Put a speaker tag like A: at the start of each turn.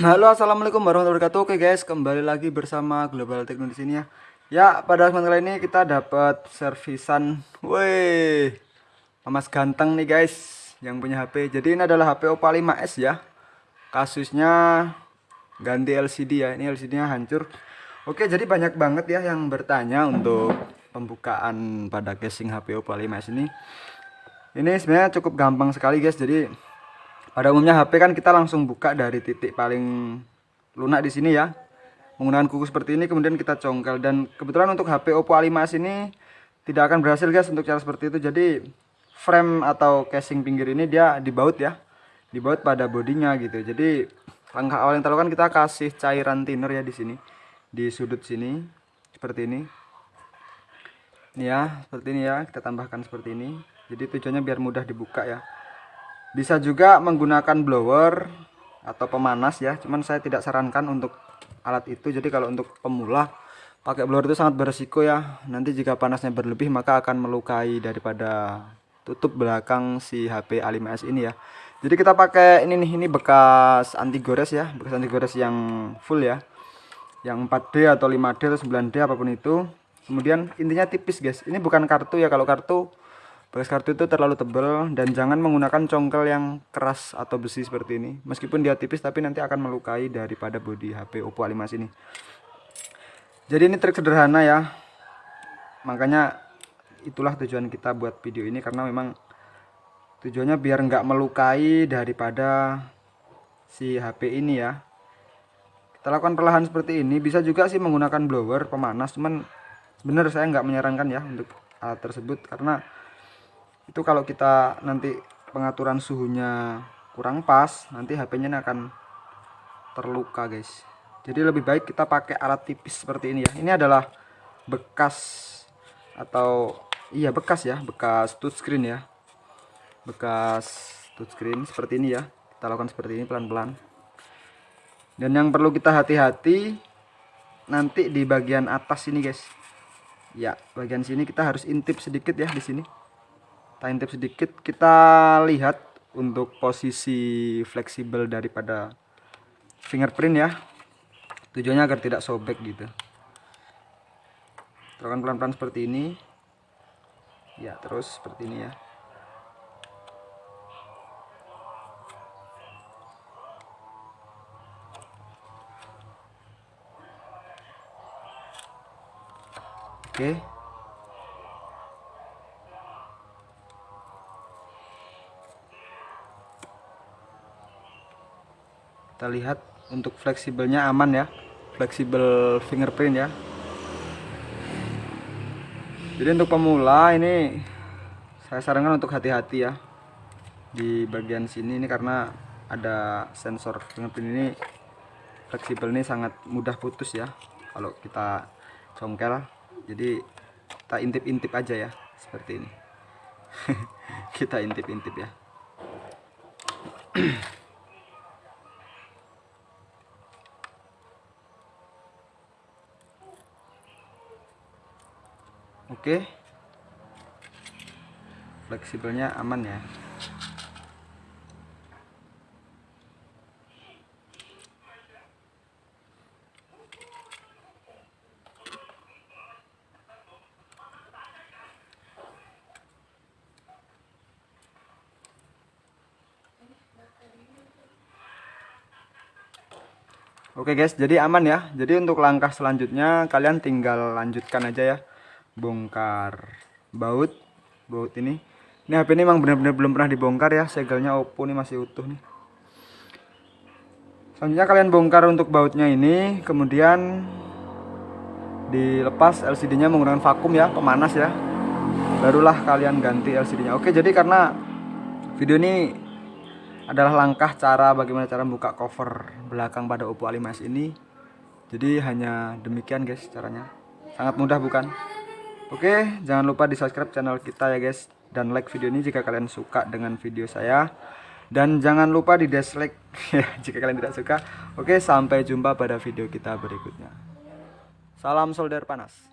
A: Halo assalamualaikum warahmatullahi wabarakatuh. Oke guys kembali lagi bersama Global Techno di sini ya. Ya pada kesempatan kali ini kita dapat servisan Woi Mas ganteng nih guys Yang punya HP Jadi ini adalah HP Oppo 5s ya. Kasusnya Ganti LCD ya. Ini LCD nya hancur. Oke jadi banyak banget ya yang bertanya untuk Pembukaan pada casing HP Oppo 5s ini. Ini sebenarnya cukup gampang sekali guys. Jadi pada umumnya HP kan kita langsung buka dari titik paling lunak di sini ya. Menggunakan kuku seperti ini kemudian kita congkel dan kebetulan untuk HP Oppo A5s ini tidak akan berhasil guys untuk cara seperti itu. Jadi frame atau casing pinggir ini dia dibaut ya. Dibaut pada bodinya gitu. Jadi langkah awal yang terlakukan kita kasih cairan thinner ya di sini. Di sudut sini seperti ini. Ini ya, seperti ini ya. Kita tambahkan seperti ini. Jadi tujuannya biar mudah dibuka ya bisa juga menggunakan blower atau pemanas ya cuman saya tidak sarankan untuk alat itu. Jadi kalau untuk pemula pakai blower itu sangat beresiko ya. Nanti jika panasnya berlebih maka akan melukai daripada tutup belakang si HP A5s ini ya. Jadi kita pakai ini nih ini bekas anti gores ya bekas anti gores yang full ya. Yang 4D atau 5D atau 9D apa pun itu. Kemudian intinya tipis guys. Ini bukan kartu ya kalau kartu bekas kartu itu terlalu tebal dan jangan menggunakan congkel yang keras atau besi seperti ini. Meskipun dia tipis tapi nanti akan melukai daripada bodi HP Oppo A5 ini. Jadi ini trik sederhana ya. Makanya itulah tujuan kita buat video ini karena memang tujuannya biar nggak melukai daripada si HP ini ya. Kita lakukan perlahan seperti ini. Bisa juga sih menggunakan blower pemanas cuman bener saya nggak menyarankan ya untuk alat tersebut karena itu kalau kita nanti pengaturan suhunya kurang pas nanti HP-nya akan terluka guys. Jadi lebih baik kita pakai alat tipis seperti ini ya. Ini adalah bekas atau iya bekas ya. Bekas touchscreen ya. Bekas touchscreen seperti ini ya. Kita lakukan seperti ini pelan-pelan. Dan yang perlu kita hati-hati nanti di bagian atas ini guys. Ya bagian sini kita harus intip sedikit ya di sini intip sedikit kita lihat untuk posisi fleksibel daripada fingerprint ya. Tujuannya agar tidak sobek gitu. Terokan pelan-pelan seperti ini. Ya terus seperti ini ya. Oke kita lihat untuk fleksibelnya aman ya. Fleksibel fingerprint ya. Jadi untuk pemula ini saya sarankan untuk hati-hati ya. Di bagian sini ini karena ada sensor fingerprint ini fleksibel ini sangat mudah putus ya. Kalau kita congkel jadi kita intip-intip aja ya seperti ini. Kita intip-intip ya oke. Fleksibelnya aman ya. Oke guys, jadi aman ya. Jadi untuk langkah selanjutnya kalian tinggal lanjutkan aja ya bongkar. Baut. Baut ini. Ini HP ini memang benar-benar belum pernah dibongkar ya. Segelnya Oppo ini masih utuh nih. Selanjutnya kalian bongkar untuk bautnya ini. Kemudian dilepas LCD nya menggunakan vakum ya. Pemanas ya. Barulah kalian ganti LCD nya oke jadi karena video ini adalah langkah cara bagaimana cara membuka cover belakang pada Oppo A5s ini. Jadi hanya demikian guys caranya. Sangat mudah bukan Oke, jangan lupa di subscribe channel kita ya guys dan like video ini jika kalian suka dengan video saya dan jangan lupa di dislike jika kalian tidak suka. Oke, sampai jumpa pada video kita berikutnya. Salam solder panas.